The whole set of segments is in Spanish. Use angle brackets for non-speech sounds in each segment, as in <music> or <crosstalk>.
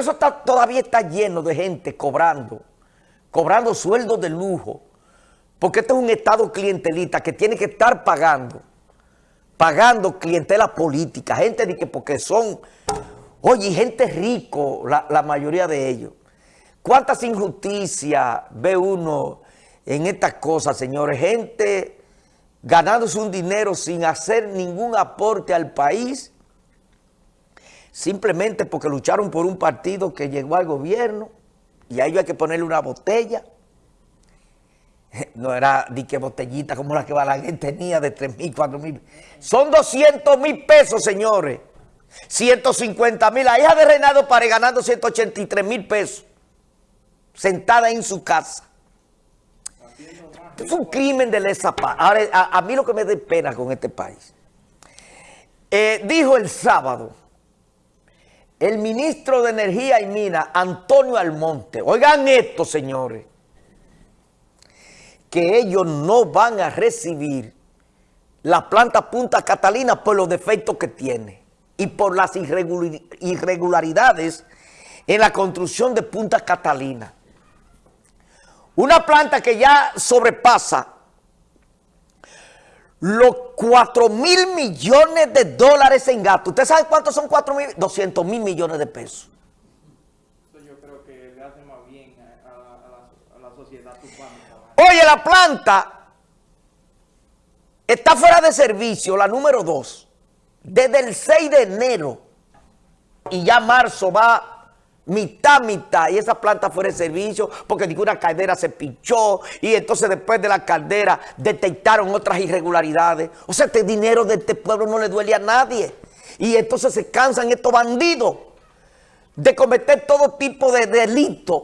eso todavía está lleno de gente cobrando, cobrando sueldos de lujo, porque este es un estado clientelista que tiene que estar pagando, pagando clientela política, gente de que porque son, oye, gente rico, la mayoría de ellos. ¿Cuántas injusticias ve uno en estas cosas, señores? Gente ganándose un dinero sin hacer ningún aporte al país, simplemente porque lucharon por un partido que llegó al gobierno y a ellos hay que ponerle una botella. <laughs> No era ni que botellita como la que Balaguer tenía de 3 mil, 4 mil. Son 200 mil pesos, señores. 150 mil. La hija de Reinaldo Pare ganando 183 mil pesos sentada en su casa. Es un crimen de lesa paz. Ahora, a, mí lo que me da pena con este país. Eh, dijo el sábado el ministro de Energía y Mina, Antonio Almonte. Oigan esto, señores. Que ellos no van a recibir la planta Punta Catalina por los defectos que tiene y por las irregularidades en la construcción de Punta Catalina. Una planta que ya sobrepasa los 4 mil millones de dólares en gasto. ¿Usted sabe cuántos son 4 mil? 200 mil millones de pesos. yo creo que le hace más bien a, la, sociedad Oye, la planta está fuera de servicio, la número 2, desde el 6 de enero y ya marzo va mitad, mitad, y esa planta fuera de servicio porque ninguna caldera se pinchó y entonces después de la caldera detectaron otras irregularidades. O sea, este dinero de este pueblo no le duele a nadie. Y entonces se cansan estos bandidos de cometer todo tipo de delitos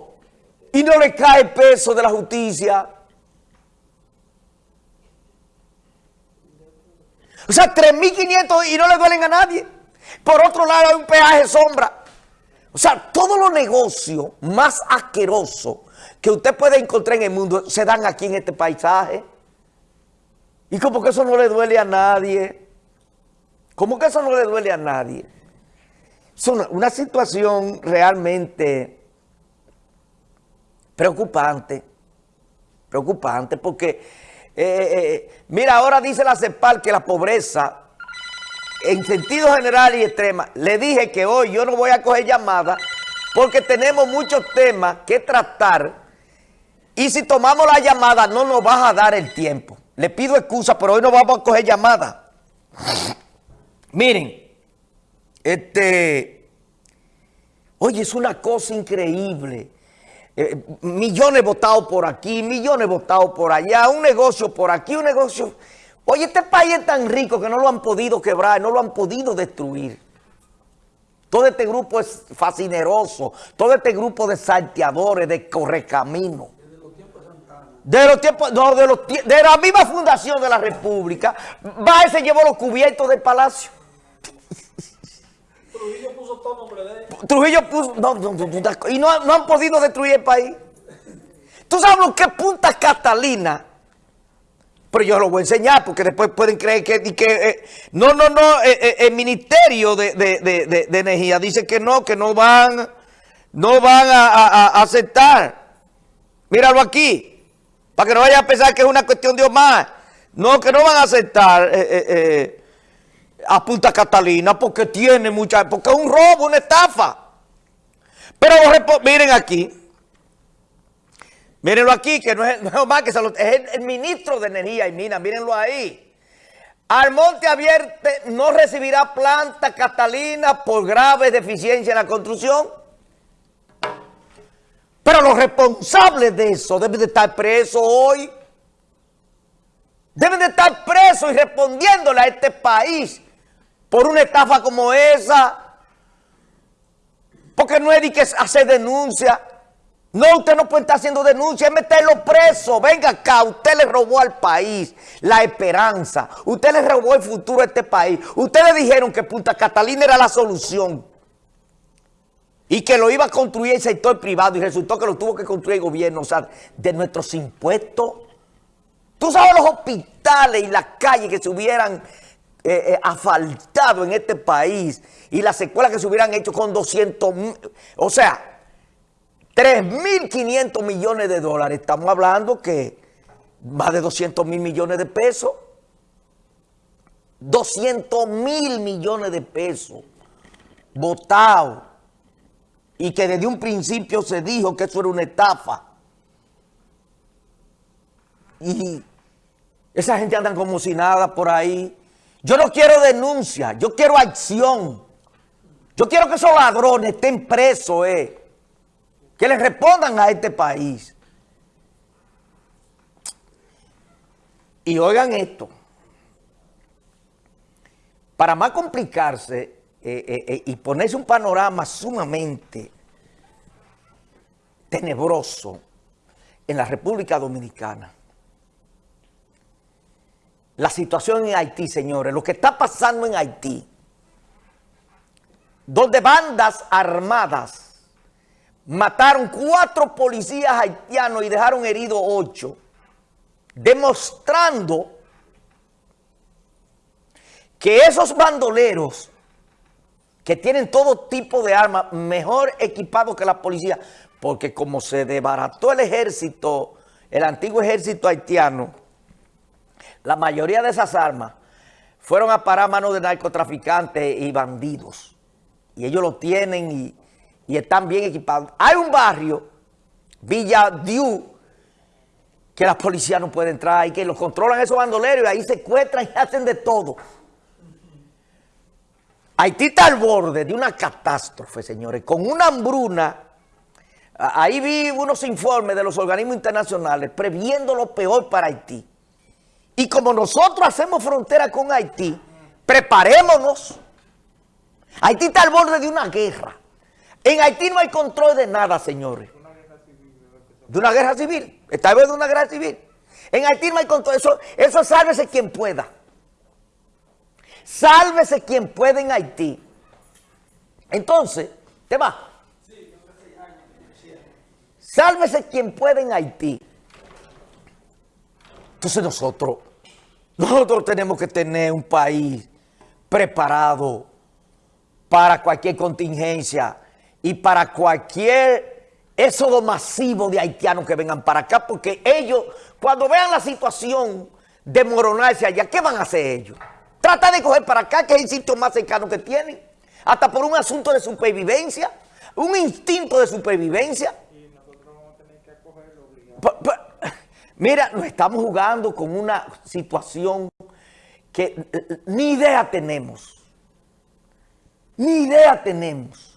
y no le cae peso de la justicia. O sea, 3.500 y no le duelen a nadie. Por otro lado hay un peaje sombra. O sea, todos los negocios más asquerosos que usted puede encontrar en el mundo se dan aquí en este paisaje. Y como que eso no le duele a nadie. Como que eso no le duele a nadie. Es una, situación realmente preocupante. Preocupante porque, eh, eh, mira, ahora dice la CEPAL que la pobreza en sentido general y extrema, le dije que hoy yo no voy a coger llamadas porque tenemos muchos temas que tratar y si tomamos la llamada no nos vas a dar el tiempo. Le pido excusa, pero hoy no vamos a coger llamada. <laughs> Miren, este, oye, es una cosa increíble. Eh, millones votados por aquí, millones votados por allá, un negocio por aquí, un negocio... Oye, este país es tan rico que no lo han podido quebrar, no lo han podido destruir. Todo este grupo es fascineroso, todo este grupo de salteadores, de correcaminos. De los tiempos no, de, los, de la misma fundación de la República, va y se llevó los cubiertos del palacio. Trujillo puso todo nombre de él. Trujillo puso, no, no, no, y no, no han podido destruir el país. ¿Tú sabes lo que Punta Catalina? Pero yo lo voy a enseñar porque después pueden creer que... Eh, no, no, no, eh, eh, el Ministerio de, Energía dice que no, que no van, no van a, aceptar. Míralo aquí, para que no vaya a pensar que es una cuestión de Omar. No, que no van a aceptar a Punta Catalina porque tiene mucha... porque es un robo, una estafa. Pero miren aquí, Mírenlo aquí, que no es, más <laughs> que es el, ministro de Energía y Minas, mírenlo ahí. Almonte Abierte no recibirá planta Catalina por graves deficiencias en la construcción. Pero los responsables de eso deben de estar presos hoy. Deben de estar presos y respondiéndole a este país por una estafa como esa. Porque no es de que hacer denuncia. No, usted no puede estar haciendo denuncia, meterlo preso. Venga acá, usted le robó al país la esperanza. Usted le robó el futuro a este país. Ustedes dijeron que Punta Catalina era la solución. Y que lo iba a construir el sector privado y resultó que lo tuvo que construir el gobierno, o sea, de nuestros impuestos. Tú sabes los hospitales y las calles que se hubieran eh, eh, asfaltado en este país y las secuelas que se hubieran hecho con 200 o sea, 3.500 millones de dólares. Estamos hablando que más de 200 mil millones de pesos. 200 mil millones de pesos votados y que desde un principio se dijo que eso era una estafa. Y esa gente anda como si nada por ahí. Yo no quiero denuncia, yo quiero acción. Yo quiero que esos ladrones estén presos, eh. Que les respondan a este país. Y oigan esto. Para más complicarse eh, eh, eh, y ponerse un panorama sumamente tenebroso en la República Dominicana, la situación en Haití, señores, lo que está pasando en Haití, donde bandas armadas mataron cuatro policías haitianos y dejaron heridos ocho, demostrando que esos bandoleros que tienen todo tipo de armas mejor equipados que la policía, porque como se desbarató el ejército, el antiguo ejército haitiano, la mayoría de esas armas fueron a parar a manos de narcotraficantes y bandidos. Y ellos lo tienen y, y están bien equipados. Hay un barrio, Villa Diu, que la policía no puede entrar y que los controlan esos bandoleros y ahí secuestran y <laughs> hacen de todo. Haití está al borde de una catástrofe, señores, con una hambruna. Ahí vi unos informes de los organismos internacionales previendo lo peor para Haití. Y como nosotros hacemos frontera con Haití, preparémonos. Haití está al borde de una guerra. En Haití no hay control de nada, señores. De una guerra civil. Al borde de una guerra civil. En Haití no hay control. Eso, eso sálvese quien pueda. Sálvese quien pueda en Haití. Entonces, ¿te va? Sálvese quien pueda en Haití. Entonces nosotros, nosotros tenemos que tener un país preparado para cualquier contingencia y para cualquier éxodo masivo de haitianos que vengan para acá, porque ellos, cuando vean la situación desmoronarse allá, ¿qué van a hacer ellos? Trata de coger para acá, que es el sitio más cercano que tienen. Hasta por un asunto de supervivencia, un instinto de supervivencia. Y nosotros vamos a tener que acogerlo Mira, nos estamos jugando con una situación que eh, eh, ni idea tenemos. Ni idea tenemos.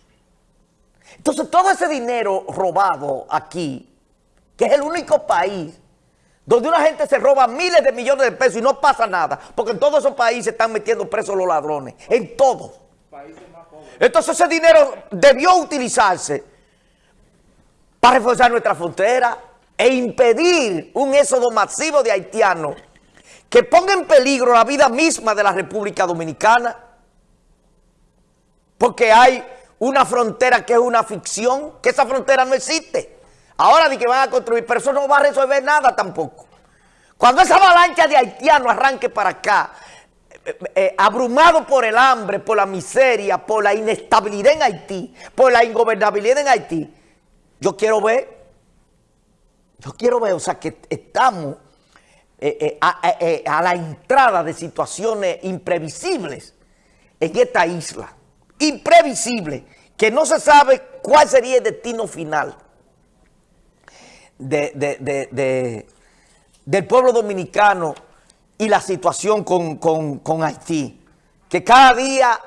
Entonces todo ese dinero robado aquí, que es el único país donde una gente se roba miles de millones de pesos y no pasa nada, porque en todos esos países están metiendo presos los ladrones, en todos. Entonces ese dinero debió utilizarse para reforzar nuestra frontera e impedir un éxodo masivo de haitianos que ponga en peligro la vida misma de la República Dominicana, porque hay una frontera que es una ficción, que esa frontera no existe. Ahora di que van a construir, pero eso no va a resolver nada tampoco. Cuando esa avalancha de haitianos arranque para acá, eh, eh, abrumado por el hambre, por la miseria, por la inestabilidad en Haití, por la ingobernabilidad en Haití, yo quiero ver, yo quiero ver, o sea, que estamos eh, a, la entrada de situaciones imprevisibles en esta isla, imprevisible, que no se sabe cuál sería el destino final de, del pueblo dominicano y la situación con, Haití. Que cada día